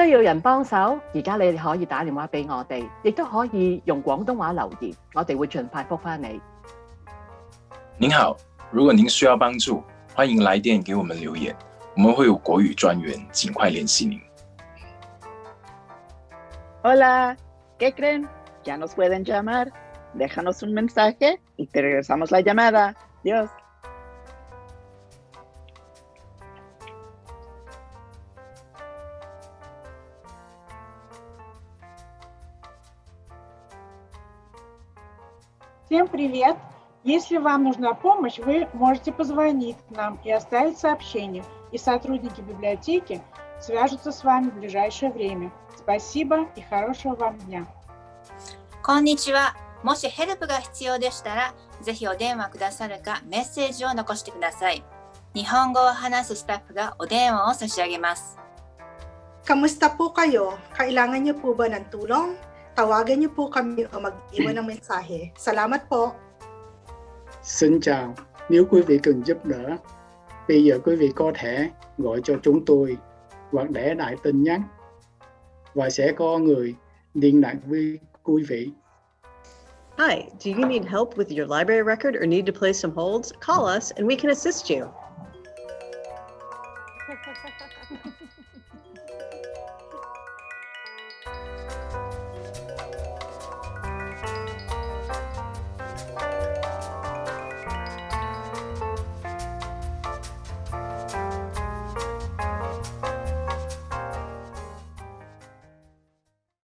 需要人幫手，而家你哋可以打電話俾我哋，亦都可以用廣東話留言，我哋會盡快覆返你。您好，如果您需要幫助，歡迎來電給我們留言，我們會有國語專員盡快聯繫您。Hola, ¿qué creen? Ya nos pueden llamar. Déjanos un mensaje y te regresamos la llamada. Dios. Всем привет! Если вам нужна помощь, вы можете позвонить нам и оставить сообщение, и сотрудники библиотеки свяжутся с вами в ближайшее время. Спасибо и хорошего вам дня! こんにちは。もしヘルプが必要でしたら、ぜひお電話くださるかメッセージを残してください。日本語を話すスタッフがお電話を差し上げます。 Kamusta po kayo? Kailangan niyo po ba ng tulong? Tawagan niyo po kami o mag-iwan ng mensahe. Salamat po! Xin chào, nếu quý vị cần giúp đỡ, bây giờ quý vị có thể gọi cho chúng tôi hoặc để lại tin nhắn và sẽ có người liên lạc với quý vị. Hi, do you need help with your library record or need to place some holds? Call us and we can assist you.